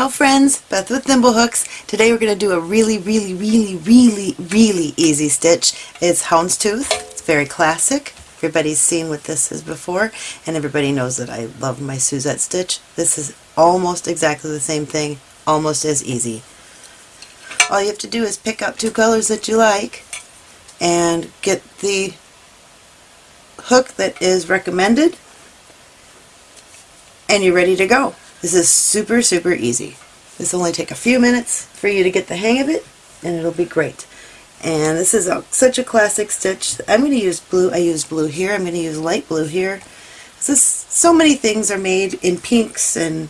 Ciao friends, Beth with Thimblehooks. Today we're going to do a really, really, really, really, really easy stitch. It's houndstooth. It's very classic. Everybody's seen what this is before, and everybody knows that I love my Suzette stitch. This is almost exactly the same thing, almost as easy. All you have to do is pick out two colors that you like and get the hook that is recommended and you're ready to go. This is super, super easy. This will only take a few minutes for you to get the hang of it, and it'll be great. And this is a, such a classic stitch. I'm going to use blue. I use blue here. I'm going to use light blue here. This, so many things are made in pinks and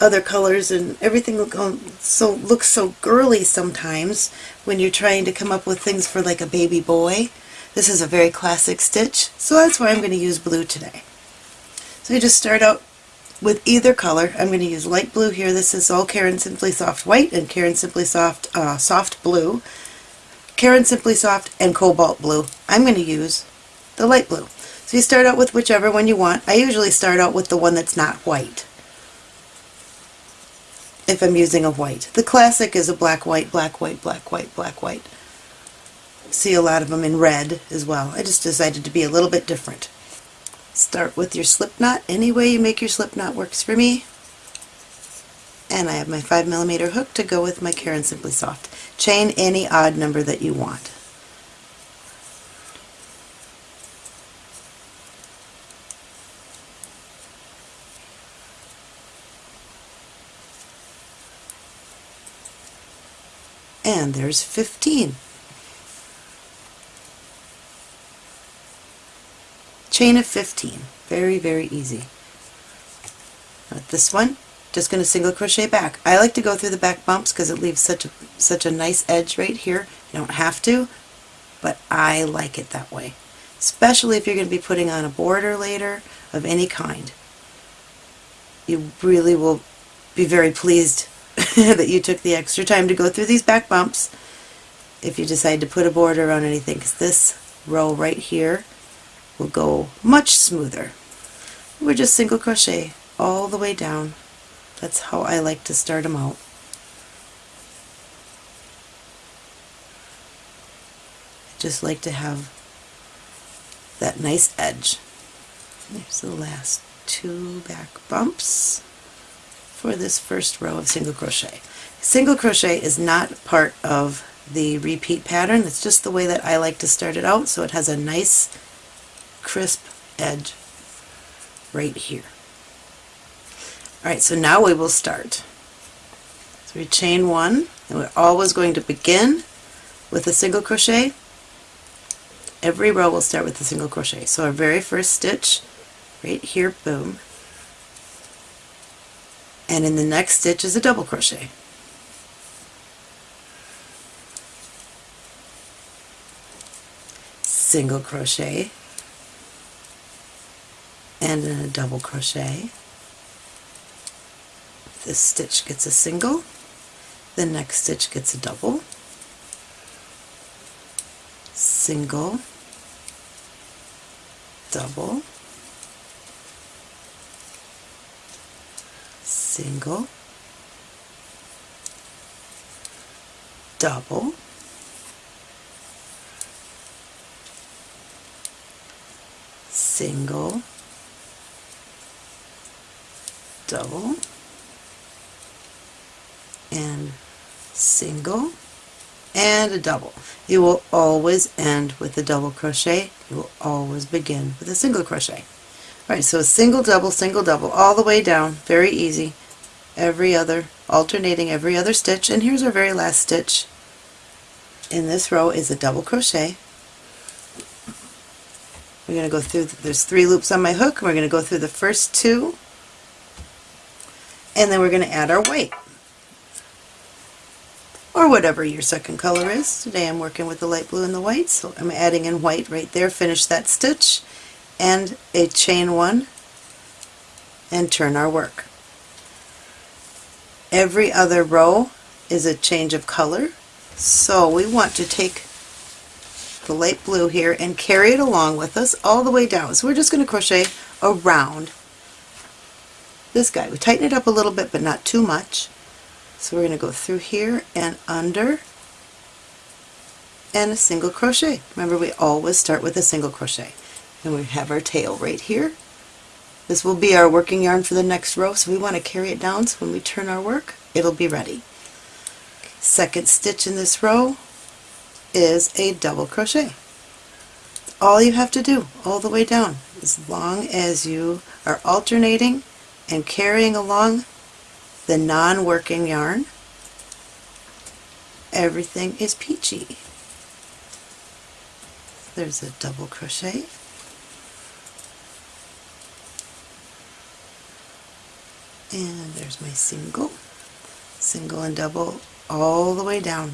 other colors and everything look, so looks so girly sometimes when you're trying to come up with things for like a baby boy. This is a very classic stitch, so that's why I'm going to use blue today. So you just start out with either color. I'm going to use light blue here. This is all Caron Simply Soft White and Caron Simply Soft uh, Soft Blue. Caron Simply Soft and Cobalt Blue. I'm going to use the light blue. So you start out with whichever one you want. I usually start out with the one that's not white if I'm using a white. The classic is a black, white, black, white, black, white, black, white. See a lot of them in red as well. I just decided to be a little bit different. Start with your slip knot. Any way you make your slip knot works for me. And I have my 5 millimeter hook to go with my Caron Simply Soft. Chain any odd number that you want. And there's 15. Chain of 15 very very easy. With this one. Just going to single crochet back. I like to go through the back bumps because it leaves such a such a nice edge right here. You don't have to but I like it that way. Especially if you're going to be putting on a border later of any kind. You really will be very pleased that you took the extra time to go through these back bumps if you decide to put a border on anything because this row right here will go much smoother. We're just single crochet all the way down. That's how I like to start them out. I just like to have that nice edge. There's the last two back bumps for this first row of single crochet. Single crochet is not part of the repeat pattern. It's just the way that I like to start it out so it has a nice crisp edge right here. Alright, so now we will start. So we chain one, and we're always going to begin with a single crochet. Every row will start with a single crochet. So our very first stitch, right here, boom, and in the next stitch is a double crochet. Single crochet, and then a double crochet. This stitch gets a single, the next stitch gets a double, single, double, single, double, single, double and single and a double. You will always end with a double crochet. You will always begin with a single crochet. Alright, so a single, double, single, double, all the way down. Very easy. Every other, alternating every other stitch. And here's our very last stitch. In this row is a double crochet. We're going to go through, there's three loops on my hook. and We're going to go through the first two and then we're going to add our white or whatever your second color is. Today I'm working with the light blue and the white so I'm adding in white right there, finish that stitch and a chain one and turn our work. Every other row is a change of color so we want to take the light blue here and carry it along with us all the way down. So we're just going to crochet around this guy. We tighten it up a little bit, but not too much. So we're going to go through here and under and a single crochet. Remember we always start with a single crochet. And we have our tail right here. This will be our working yarn for the next row so we want to carry it down so when we turn our work it'll be ready. Second stitch in this row is a double crochet. All you have to do all the way down as long as you are alternating and carrying along the non-working yarn everything is peachy. There's a double crochet and there's my single, single and double all the way down.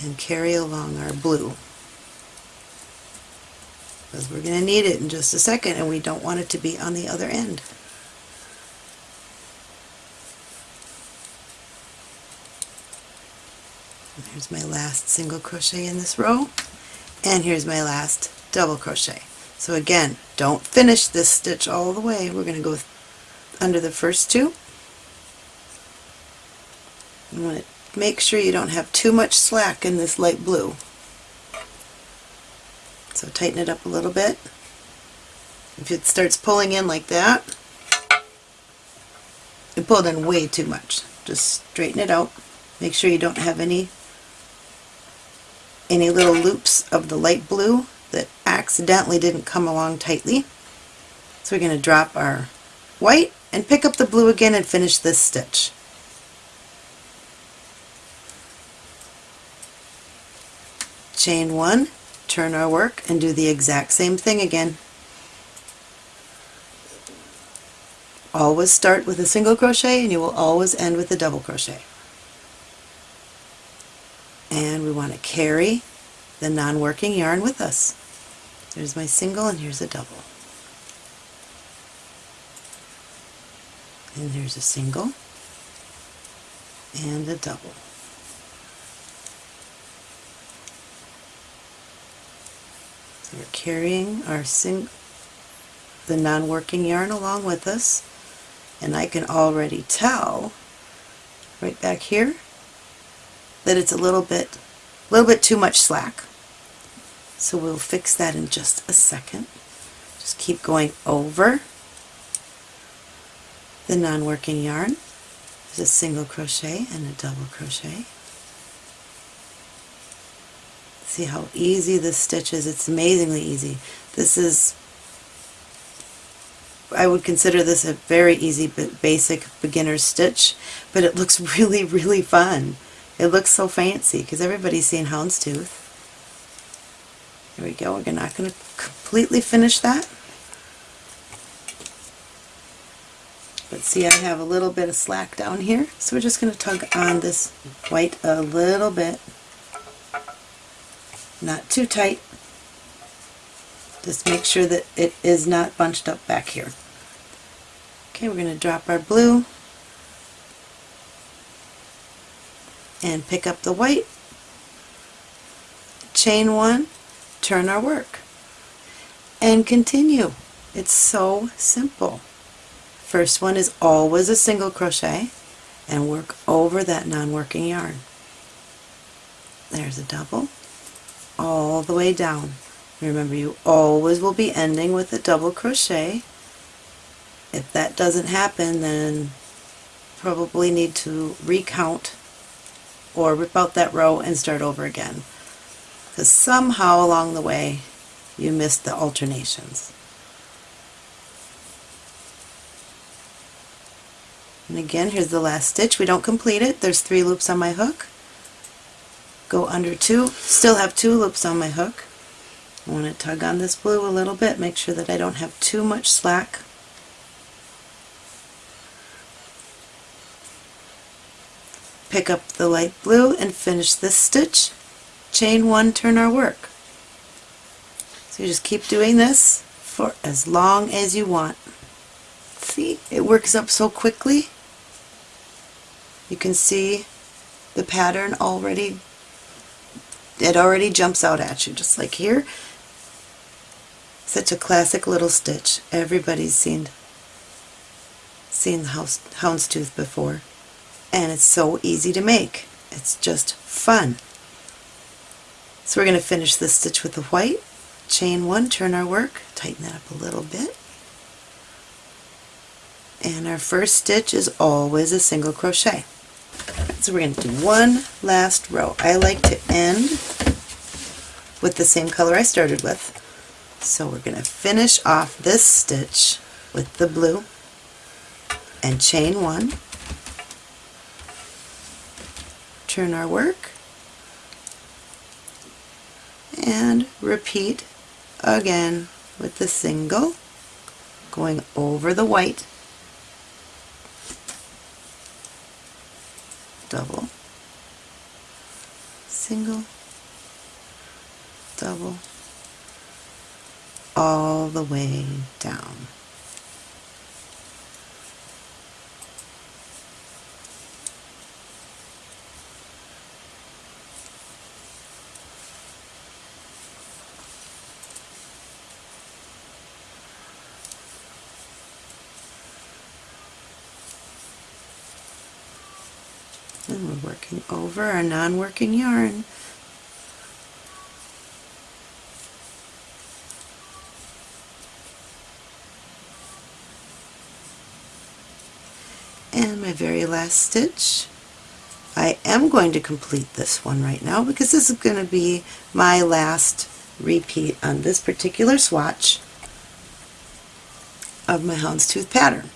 And carry along our blue because we're going to need it in just a second and we don't want it to be on the other end. here's my last single crochet in this row and here's my last double crochet. So again, don't finish this stitch all the way. We're going to go under the first two. You want to make sure you don't have too much slack in this light blue. So tighten it up a little bit. If it starts pulling in like that, it pulled in way too much. Just straighten it out. Make sure you don't have any any little loops of the light blue that accidentally didn't come along tightly. So we're going to drop our white and pick up the blue again and finish this stitch. Chain one, turn our work and do the exact same thing again. Always start with a single crochet and you will always end with a double crochet. And we want to carry the non-working yarn with us. There's my single and here's a double. And here's a single and a double. We're carrying our sing the non-working yarn along with us and I can already tell right back here that it's a little bit a little bit too much slack. So we'll fix that in just a second. Just keep going over the non-working yarn. There's a single crochet and a double crochet. See how easy this stitch is. It's amazingly easy. This is, I would consider this a very easy but basic beginner's stitch, but it looks really, really fun. It looks so fancy because everybody's seen houndstooth. There we go. We're not going to completely finish that. But see I have a little bit of slack down here, so we're just going to tug on this white a little bit. Not too tight. Just make sure that it is not bunched up back here. Okay, we're going to drop our blue and pick up the white, chain one, turn our work, and continue. It's so simple. First one is always a single crochet and work over that non-working yarn. There's a double all the way down. Remember you always will be ending with a double crochet. If that doesn't happen then probably need to recount or rip out that row and start over again. Because somehow along the way you missed the alternations. And again, here's the last stitch. We don't complete it. There's three loops on my hook. Go under two. Still have two loops on my hook. I want to tug on this blue a little bit, make sure that I don't have too much slack pick up the light blue and finish this stitch, chain one, turn our work. So you just keep doing this for as long as you want. See, it works up so quickly. You can see the pattern already, it already jumps out at you, just like here. Such a classic little stitch. Everybody's seen seen the house, houndstooth before. And it's so easy to make. It's just fun. So we're going to finish this stitch with the white, chain one, turn our work, tighten that up a little bit. And our first stitch is always a single crochet. So we're going to do one last row. I like to end with the same color I started with. So we're going to finish off this stitch with the blue and chain one, turn our work, and repeat again with the single going over the white double. Single. Double. All the way down and we're working over our non-working yarn. And my very last stitch. I am going to complete this one right now because this is going to be my last repeat on this particular swatch of my houndstooth pattern.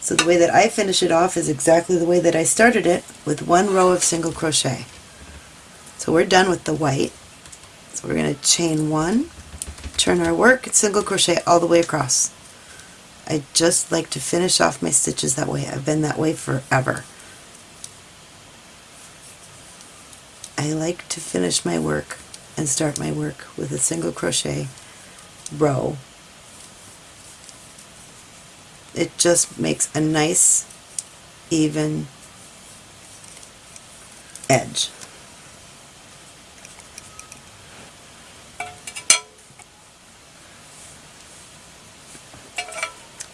So the way that I finish it off is exactly the way that I started it with one row of single crochet. So we're done with the white. So we're going to chain one, turn our work, single crochet all the way across. I just like to finish off my stitches that way. I've been that way forever. I like to finish my work and start my work with a single crochet row it just makes a nice even edge.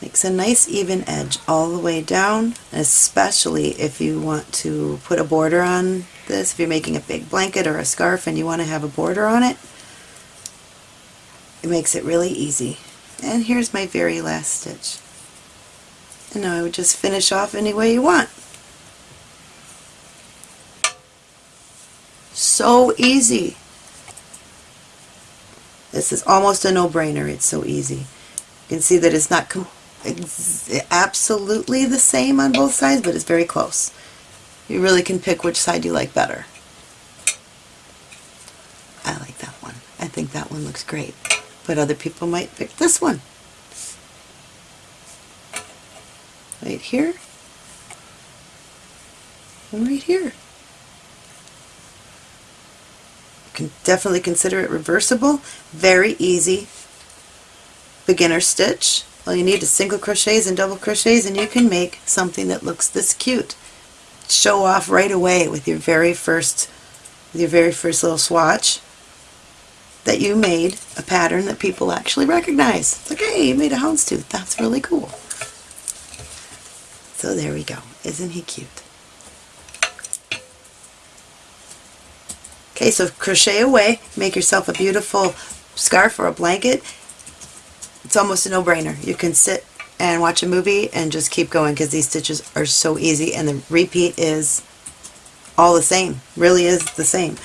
Makes a nice even edge all the way down, especially if you want to put a border on this, if you're making a big blanket or a scarf and you want to have a border on it, it makes it really easy. And here's my very last stitch. And now I would just finish off any way you want. So easy. This is almost a no-brainer. It's so easy. You can see that it's not absolutely the same on both sides, but it's very close. You really can pick which side you like better. I like that one. I think that one looks great. But other people might pick this one. Right here and right here. You can definitely consider it reversible. Very easy beginner stitch. All you need is single crochets and double crochets and you can make something that looks this cute. Show off right away with your very first with your very first little swatch that you made a pattern that people actually recognize. It's like, hey, you made a houndstooth. That's really cool. So there we go. Isn't he cute? Okay, so crochet away, make yourself a beautiful scarf or a blanket. It's almost a no-brainer. You can sit and watch a movie and just keep going because these stitches are so easy and the repeat is all the same. Really is the same.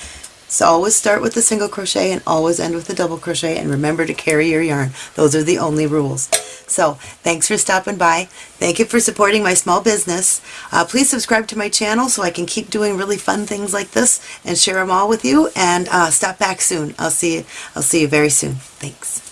So always start with the single crochet and always end with a double crochet and remember to carry your yarn. Those are the only rules. So thanks for stopping by. Thank you for supporting my small business. Uh, please subscribe to my channel so I can keep doing really fun things like this and share them all with you and uh, stop back soon. I'll see you, I'll see you very soon. Thanks.